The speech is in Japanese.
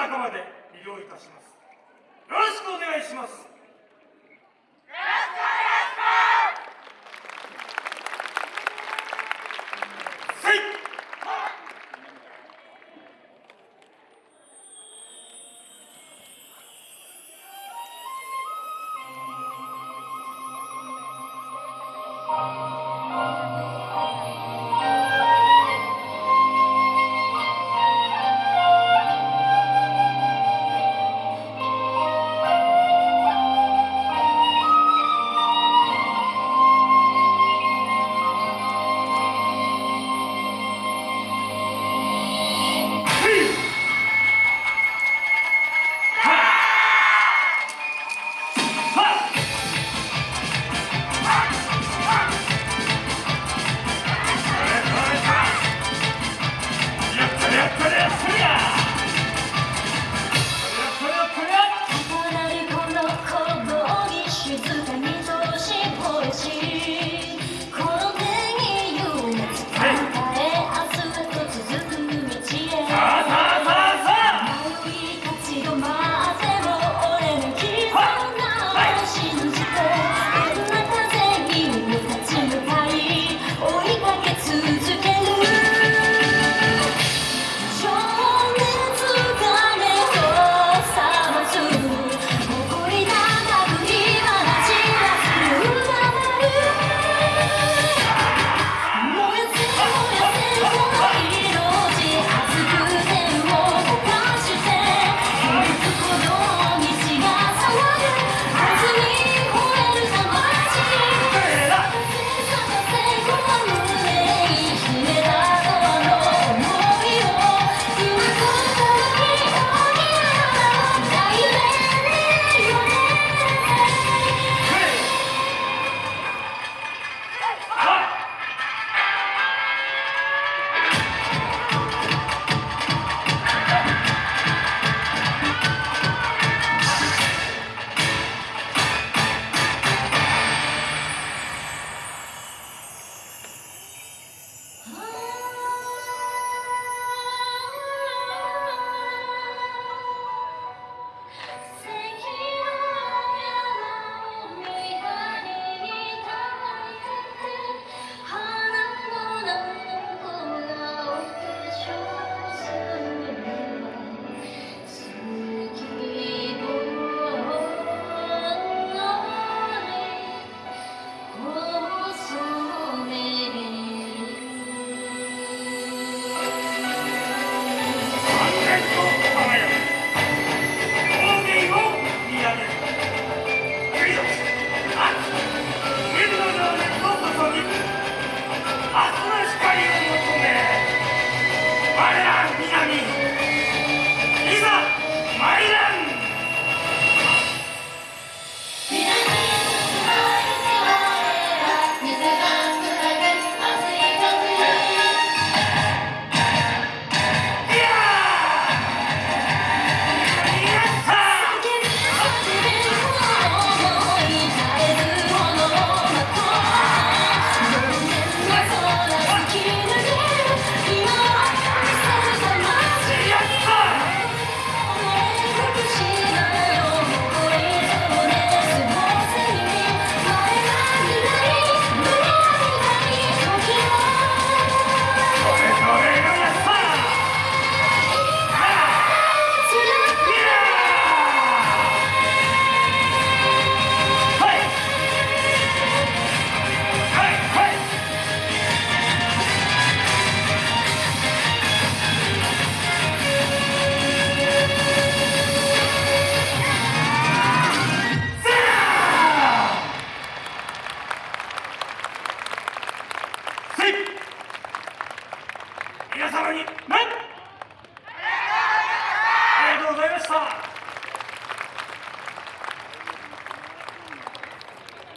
中まで医療いたします。よろしくお願いします。